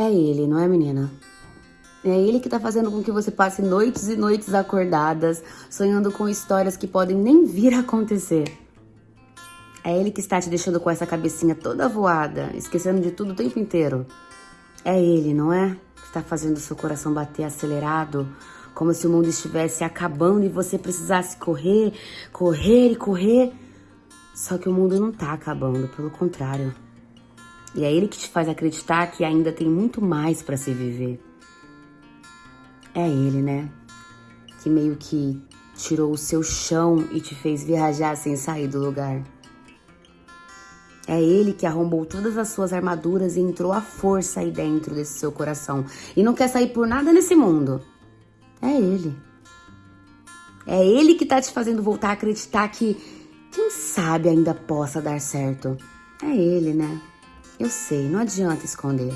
É ele, não é, menina? É ele que tá fazendo com que você passe noites e noites acordadas, sonhando com histórias que podem nem vir a acontecer. É ele que está te deixando com essa cabecinha toda voada, esquecendo de tudo o tempo inteiro. É ele, não é? Que está fazendo seu coração bater acelerado, como se o mundo estivesse acabando e você precisasse correr, correr e correr. Só que o mundo não tá acabando, pelo contrário. E é ele que te faz acreditar que ainda tem muito mais para se viver. É ele, né? Que meio que tirou o seu chão e te fez viajar sem sair do lugar. É ele que arrombou todas as suas armaduras e entrou à força aí dentro desse seu coração. E não quer sair por nada nesse mundo. É ele. É ele que tá te fazendo voltar a acreditar que, quem sabe, ainda possa dar certo. É ele, né? Eu sei, não adianta esconder.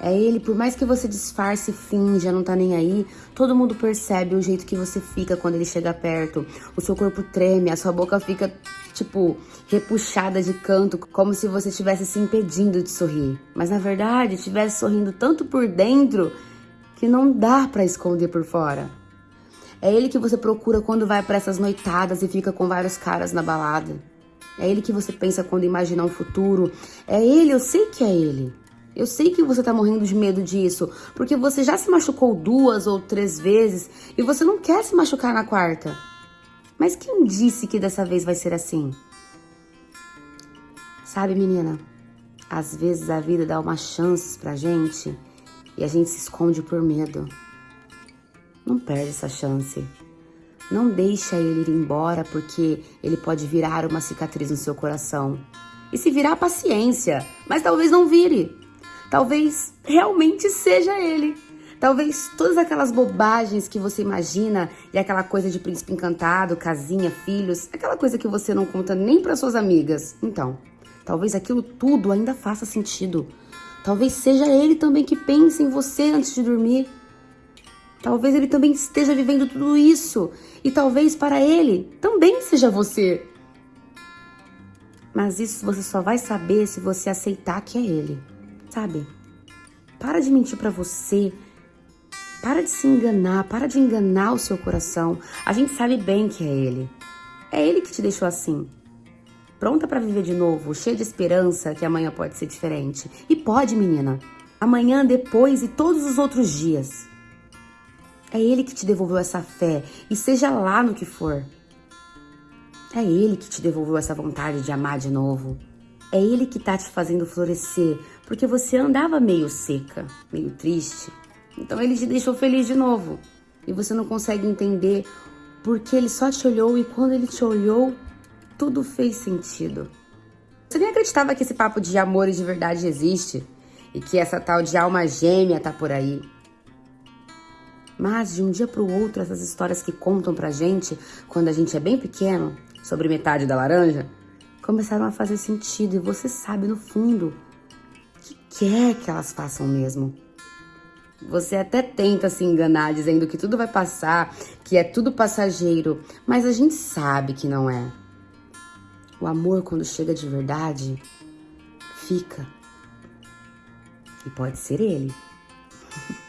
É ele, por mais que você disfarce, finja, não tá nem aí, todo mundo percebe o jeito que você fica quando ele chega perto. O seu corpo treme, a sua boca fica, tipo, repuxada de canto, como se você estivesse se impedindo de sorrir. Mas na verdade, estivesse sorrindo tanto por dentro que não dá para esconder por fora. É ele que você procura quando vai para essas noitadas e fica com vários caras na balada. É ele que você pensa quando imagina um futuro. É ele, eu sei que é ele. Eu sei que você tá morrendo de medo disso, porque você já se machucou duas ou três vezes e você não quer se machucar na quarta. Mas quem disse que dessa vez vai ser assim? Sabe, menina, às vezes a vida dá umas chances pra gente e a gente se esconde por medo. Não perde essa chance. Não deixa ele ir embora porque ele pode virar uma cicatriz no seu coração. E se virar, paciência, mas talvez não vire talvez realmente seja ele. Talvez todas aquelas bobagens que você imagina e aquela coisa de príncipe encantado, casinha, filhos, aquela coisa que você não conta nem para suas amigas. Então, talvez aquilo tudo ainda faça sentido. Talvez seja ele também que pense em você antes de dormir. Talvez ele também esteja vivendo tudo isso. E talvez para ele também seja você. Mas isso você só vai saber se você aceitar que é ele sabe? Para de mentir para você. Para de se enganar, para de enganar o seu coração. A gente sabe bem que é ele. É ele que te deixou assim. Pronta para viver de novo, cheia de esperança que amanhã pode ser diferente. E pode, menina. Amanhã, depois e todos os outros dias. É ele que te devolveu essa fé, e seja lá no que for. É ele que te devolveu essa vontade de amar de novo. É ele que tá te fazendo florescer, porque você andava meio seca, meio triste. Então ele te deixou feliz de novo. E você não consegue entender porque ele só te olhou e quando ele te olhou, tudo fez sentido. Você nem acreditava que esse papo de amor e de verdade existe e que essa tal de alma gêmea tá por aí. Mas de um dia para o outro, essas histórias que contam pra gente quando a gente é bem pequeno, sobre metade da laranja, começaram a fazer sentido e você sabe no fundo que quer que elas façam mesmo. Você até tenta se enganar dizendo que tudo vai passar, que é tudo passageiro, mas a gente sabe que não é. O amor, quando chega de verdade, fica. E pode ser ele.